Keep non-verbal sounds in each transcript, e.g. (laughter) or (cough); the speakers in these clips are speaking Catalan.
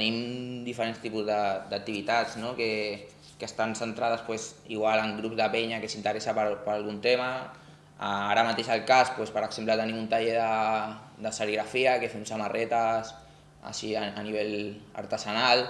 tenim diferents tipus d'activitats no? que, que estan centrades pues, igual en grups de penya que s'interessa per, per algun tema. Uh, ara mateix al cas, pues, per exemple, tenim un taller de, de serigrafia que fem samarretes així a, a nivell artesanal.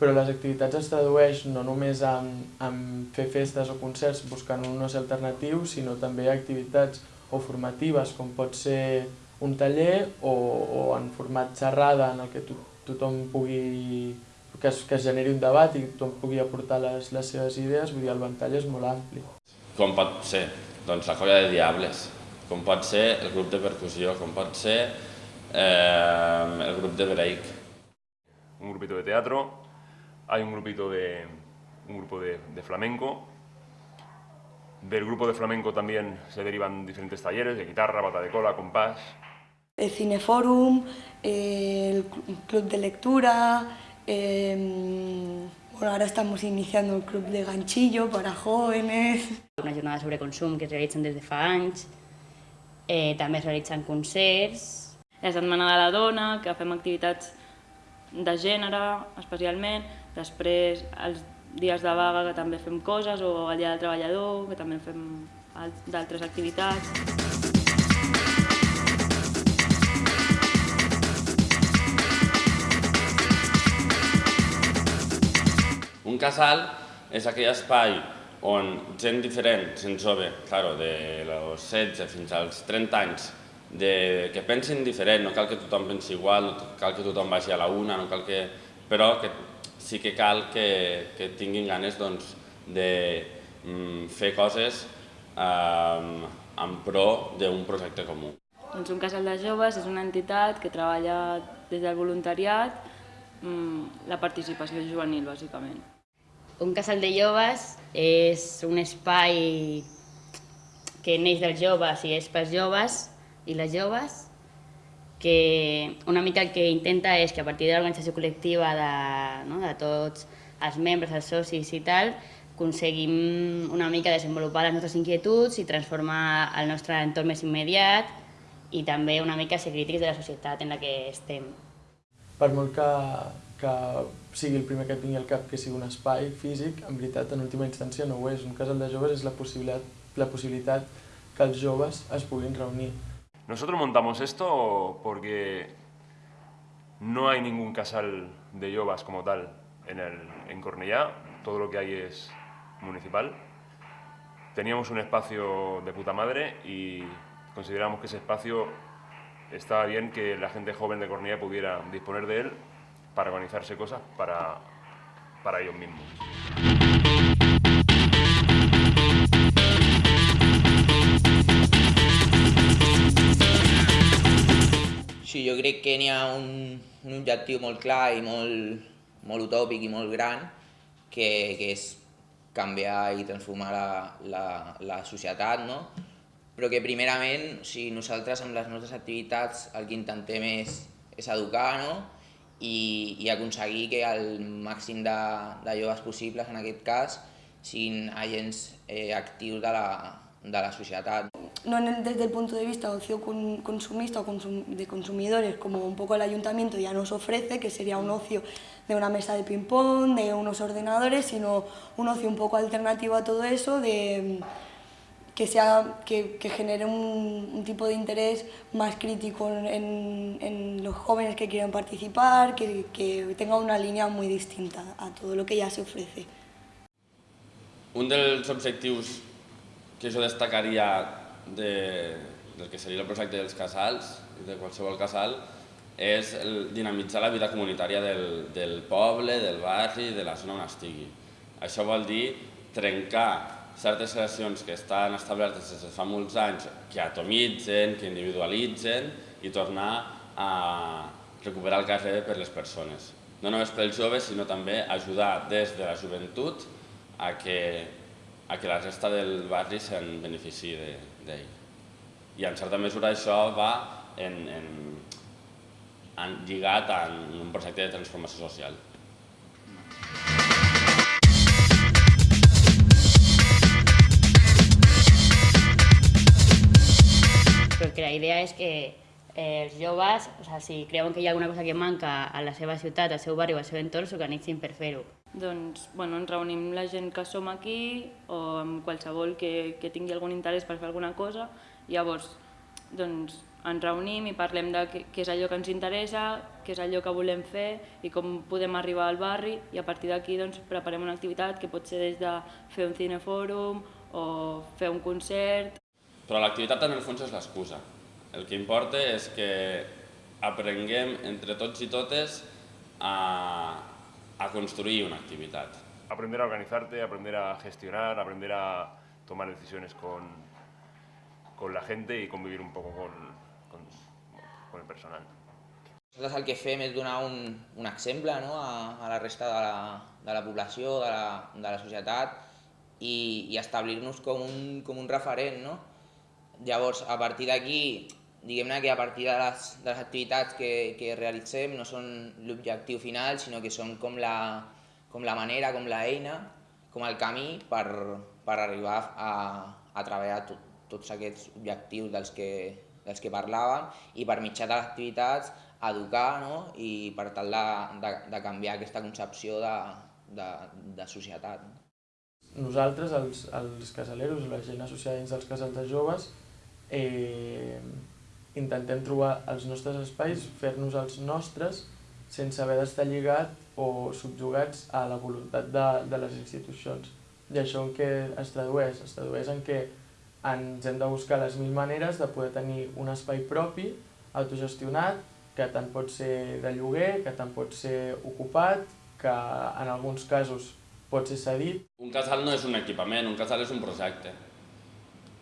Però les activitats es tradueix no només en, en fer festes o concerts buscant un oci alternatiu, sinó també activitats o formatives, com pot ser un taller o, o en format xerrada en el que to, tothom pugui que es, que es generi un debat i tothom pugui aportar les, les seves idees, vull dir, el ventall és molt ampli. Com pot ser? Doncs la colla de Diables, com pot ser el grup de percussió, com pot ser eh, el grup de break. Un grupito de teatro, hay un grupito de, un grupo de, de flamenco, Del grupo de flamenco también se derivan diferentes talleres de guitarra, bata de cola, compás. El Cineforum, el club de lectura, eh, bueno, ahora estamos iniciando el club de ganchillo para jóvenes. Una jornada sobre consum que es realitzen des de fa anys, eh, també es realitzen concerts. La Setmana de la Dona, que fem activitats de gènere, especialment. Després, els dies de vaga que també fem coses, o el dia del treballador, que també fem d'altres activitats. Un casal és aquell espai on gent diferent, gent jove, claro, de los 16 fins als 30 anys, de, que pensin diferent, no cal que tothom pensi igual, no cal que tothom vagi a la una, no cal que, però que sí que cal que, que tinguin ganes doncs, de mm, fer coses eh, en pro d'un projecte comú. Doncs un casal de joves és una entitat que treballa des del voluntariat mm, la participació juvenil, bàsicament. Un casal de joves és un espai que neix dels joves i és pels joves i les joves que una mica el que intenta és que a partir de l'organització col·lectiva de, no, de tots els membres, els socis i tal, aconseguim una mica desenvolupar les nostres inquietuds i transformar el nostre entorn més immediat i també una mica ser crítics de la societat en la que estem. Per molt que, que sigui el primer que et vingui al cap que sigui un espai físic, en veritat, en última instància no ho és. Un casal de joves és la possibilitat, la possibilitat que els joves es puguin reunir Nosotros montamos esto porque no hay ningún casal de yobas como tal en, el, en Cornellá, todo lo que hay es municipal. Teníamos un espacio de puta madre y consideramos que ese espacio estaba bien que la gente joven de Cornellá pudiera disponer de él para organizarse cosas para, para ellos mismos. Sí, jo crec que n'hi ha un, un objectiu molt clar i molt, molt utòpic i molt gran, que, que és canviar i transformar la, la, la societat, no? però que primerament sigui, nosaltres amb les nostres activitats el que intentem és, és educar no? I, i aconseguir que el màxim de, de joves possibles, en aquest cas, siguin agents eh, actius de la, de la societat. No desde el punto de vista ocio consumista o de consumidores, como un poco el ayuntamiento ya nos ofrece, que sería un ocio de una mesa de ping-pong, de unos ordenadores, sino un ocio un poco alternativo a todo eso, de, que, sea, que, genere un, tipo de interés más crítico en, los jóvenes que quieren participar, que, que tenga una línea muy distinta a todo lo que ya se ofrece. Un dels objectius que jo destacaria de, del que seria el projecte dels casals, de qualsevol casal, és el dinamitzar la vida comunitària del, del poble, del barri, de la zona on estigui. Això vol dir trencar certes relacions que estan establertes des de fa molts anys, que atomitzen, que individualitzen i tornar a recuperar el carrer per les persones. No només pels joves, sinó també ajudar des de la joventut a que a que la resta del barri se'n benefici d'ell. I en certa mesura això va en, en, en lligat en un projecte de transformació social. Perquè la idea és que eh, els joves, o sigui, si creuen que hi ha alguna cosa que manca a la seva ciutat, al seu barri o al seu entorn, s'organitzin per fer-ho. Doncs, bueno, ens reunim la gent que som aquí o amb qualsevol que, que tingui algun interès per fer alguna cosa. Llavors, doncs, ens reunim i parlem de què, és allò que ens interessa, què és allò que volem fer i com podem arribar al barri i a partir d'aquí doncs, preparem una activitat que pot ser des de fer un cinefòrum o fer un concert. Però l'activitat en el fons és l'excusa. El que importa és que aprenguem entre tots i totes a, a construir una activitat. Aprender a organizarte, aprender a gestionar, aprender a tomar decisiones con, con la gente y convivir un poco con, con, con el personal. Nosaltres el que fem és donar un, un exemple no? a, a la resta de la, de la població, de la, de la societat i, i establir-nos com, un, com un referent. No? Llavors, a partir d'aquí, diguem-ne que a partir de les, de les activitats que, que realitzem no són l'objectiu final, sinó que són com la, com la manera, com la eina, com el camí per, per arribar a, a treballar tot, tots aquests objectius dels que, dels que parlàvem i per mitjà de les activitats educar no? i per tal de, de, de canviar aquesta concepció de, de, de societat. Nosaltres, els, els casaleros, la gent associada dins dels casals de joves, eh, intentem trobar els nostres espais, fer-nos els nostres, sense haver d'estar lligat o subjugats a la voluntat de, de les institucions. I això en què es tradueix? Es tradueix en què ens hem de buscar les mil maneres de poder tenir un espai propi, autogestionat, que tant pot ser de lloguer, que tant pot ser ocupat, que en alguns casos pot ser cedit. Un casal no és un equipament, un casal és un projecte.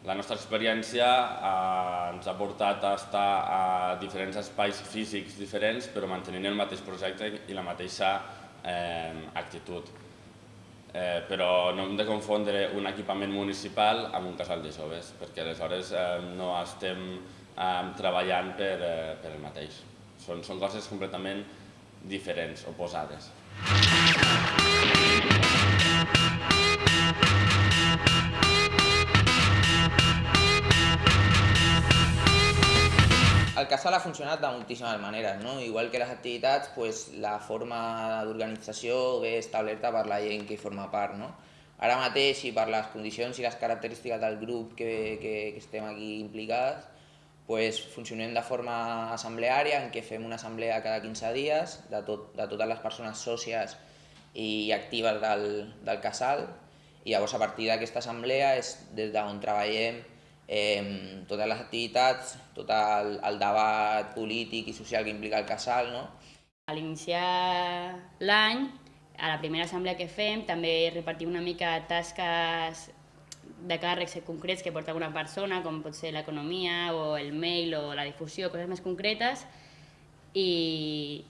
La nostra experiència eh, ens ha portat a estar a diferents espais físics diferents, però mantenint el mateix projecte i la mateixa eh, actitud. Eh, però no hem de confondre un equipament municipal amb un casal de joves, perquè aleshores eh, no estem eh, treballant per, eh, per el mateix. Són, són coses completament diferents, oposades. El casal ha funcionat de moltíssimes maneres, no? igual que les activitats, pues, la forma d'organització ve establerta per la gent que hi forma part. No? Ara mateix, i per les condicions i les característiques del grup que, que, que estem aquí implicats, pues, funcionem de forma assembleària, en què fem una assemblea cada 15 dies de, tot, de totes les persones sòcies i actives del, del casal, i llavors a partir d'aquesta assemblea és des d'on treballem eh, totes les activitats, tot el, el debat polític i social que implica el casal. No? A l'iniciar l'any, a la primera assemblea que fem, també repartim una mica tasques de càrrecs concrets que porta alguna persona, com pot ser l'economia o el mail o la difusió, coses més concretes, i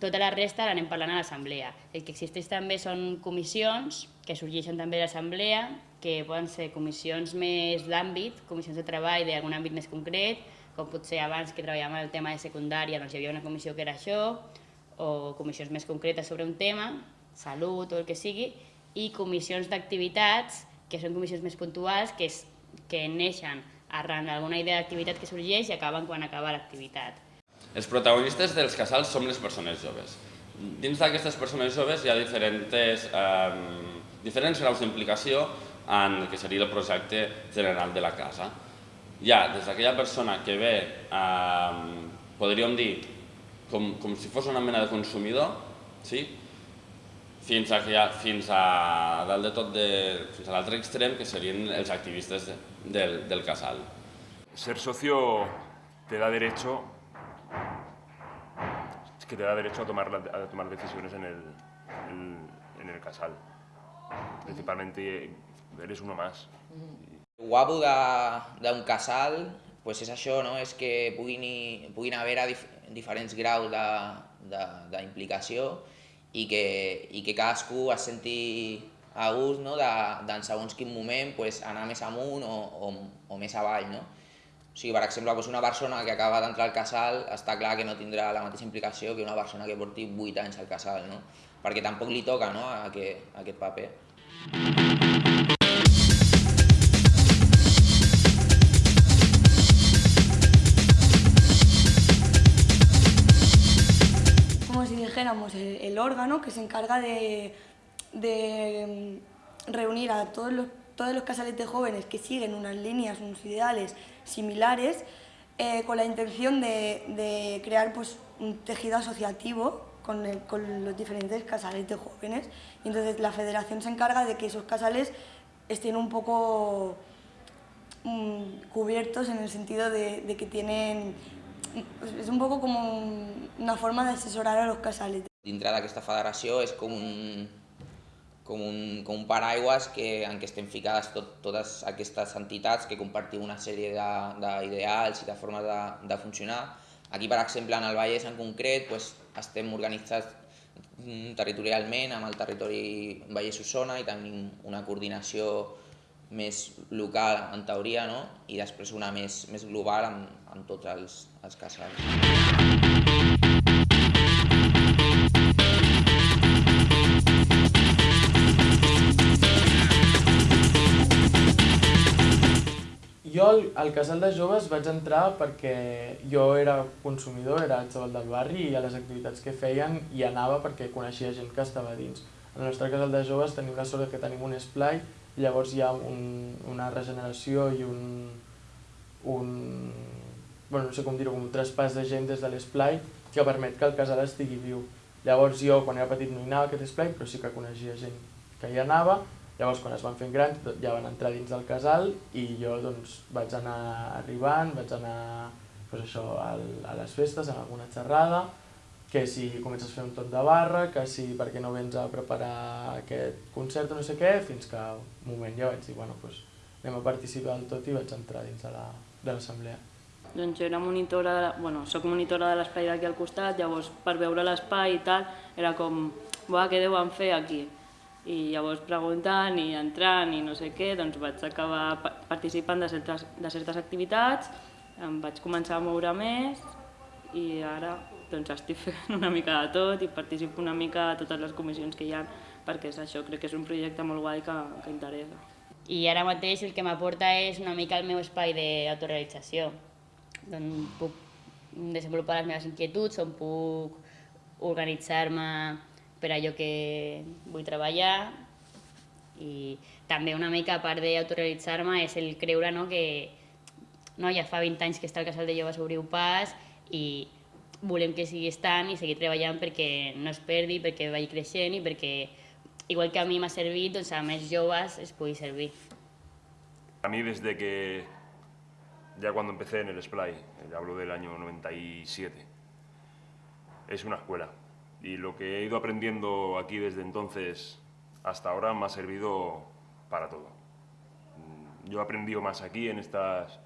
tota la resta l'anem parlant a l'assemblea. El que existeix també són comissions que sorgeixen també de l'assemblea, que poden ser comissions més d'àmbit, comissions de treball d'algun àmbit més concret, com potser abans que treballàvem el tema de secundària, doncs hi havia una comissió que era això, o comissions més concretes sobre un tema, salut o el que sigui, i comissions d'activitats, que són comissions més puntuals, que, és, que neixen arran d'alguna idea d'activitat que sorgeix i acaben quan acaba l'activitat. Els protagonistes dels casals som les persones joves. Dins d'aquestes persones joves hi ha diferents, eh, diferents graus d'implicació en el que seria el projecte general de la casa. Ha des d'aquella persona que ve, eh, podríem dir, com, com si fos una mena de consumidor, sí? fins a, fins a dalt de tot de, fins a l'altre extrem, que serien els activistes de, del, del casal. Ser socio te da derecho que te da derecho a tomar, a tomar decisiones en el, en el casal. Principalmente eres uno más. El guapo d'un casal pues és això, no? és que puguin, puguin haver dif diferents graus d'implicació i, que, i que cadascú es senti a gust no? de, de en segons quin moment pues, anar més amunt o, o, o més avall. No? O sigui, per exemple, doncs una persona que acaba d'entrar al casal està clar que no tindrà la mateixa implicació que una persona que porti 8 anys al casal, no? perquè tampoc li toca no? a aquest, a aquest paper. órgano que se encarga de, mm, reunir a todos los, todos casales de jóvenes que siguen unas líneas, unos ideales similares, eh, con la intención de, crear pues, un tejido asociativo con, el- los diferentes casales de jóvenes. Y entonces la federación se encarga de que esos casales estén un poco mm, cubiertos en el sentido de, que tienen... Es un poco como un- una forma de asesorar a los casales. Dintre d'aquesta federació és com un, com un, com un paraigües que, en què estem ficades tot, totes aquestes entitats que compartim una sèrie de- d'ideals i de formes de, de funcionar. Aquí, per exemple, en el Vallès en concret, doncs, estem organitzats mm, territorialment amb el territori Vallès-Osona i tenim una coordinació més local en teoria no? i després una més, més global amb, amb tots els, els casals. Al, al casal de joves vaig entrar perquè jo era consumidor, era xaval del barri i a les activitats que feien hi anava perquè coneixia gent que estava dins. En el nostre casal de joves tenim la sort que tenim un esplai llavors hi ha un, una regeneració i un, un bueno, no sé com dir-ho, un traspàs de gent des de l'esplai que permet que el casal estigui viu. Llavors jo quan era petit no hi anava a aquest esplai però sí que coneixia gent que hi anava Llavors, quan es van fent grans, ja van entrar dins del casal i jo doncs, vaig anar arribant, vaig anar doncs, això, a les festes, en alguna xerrada, que si comences a fer un tot de barra, que si per què no vens a preparar aquest concert o no sé què, fins que un moment ja vaig dir, bueno, doncs, anem a participar del tot i vaig entrar dins de la- l'assemblea. Doncs jo era monitora, de la, bueno, soc monitora de l'espai d'aquí al costat, llavors per veure l'espai i tal, era com, buah, què deuen fer aquí? I llavors preguntant i entrant i no sé què, doncs vaig acabar pa- participant de certes, de certes activitats, em vaig començar a moure més i ara doncs estic (laughs) fent una mica de tot i participo una mica a totes les comissions que hi ha perquè és això, crec que és un projecte molt guai que, que interessa. I ara mateix el que m'aporta és una mica el meu espai d'autorealització, on puc desenvolupar les meves inquietuds, on puc organitzar-me per allò que vull treballar i també una mica a part d'autorealitzar-me és el creure no, que no, ja fa 20 anys que està el casal de joves Obriu Pas i volem que sigui estant i seguir treballant perquè no es perdi, perquè vagi creixent i perquè, igual que a mi m'ha servit, doncs a més joves es pugui servir. A mí desde que, ya cuando empecé en el Splay, hablo del año 97, es una escuela. Y lo que he ido aprendiendo aquí desde entonces hasta ahora me ha servido para todo. Mm, Yo he aprendido más aquí en estas,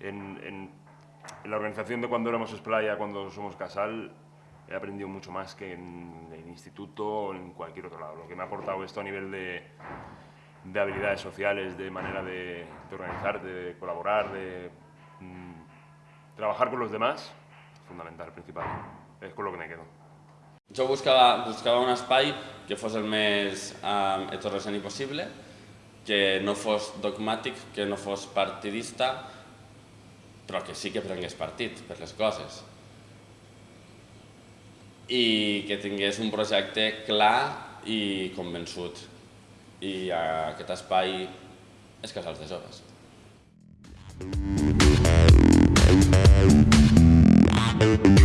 en, en- en la organización de cuando éramos Splay a cuando somos Casal, he aprendido mucho más que en el instituto o en cualquier otro lado. Lo que me ha aportado esto a nivel de, de habilidades sociales, de manera de, de organizar, de colaborar, de mm, trabajar con los demás, fundamental, principal. Es con lo que me quedo. Jo buscava, buscava un espai que fos el més eh, heterogeni possible, que no fos dogmàtic, que no fos partidista, però que sí que prengués partit per les coses. I que tingués un projecte clar i convençut. I aquest espai és Casals de Joves. Thank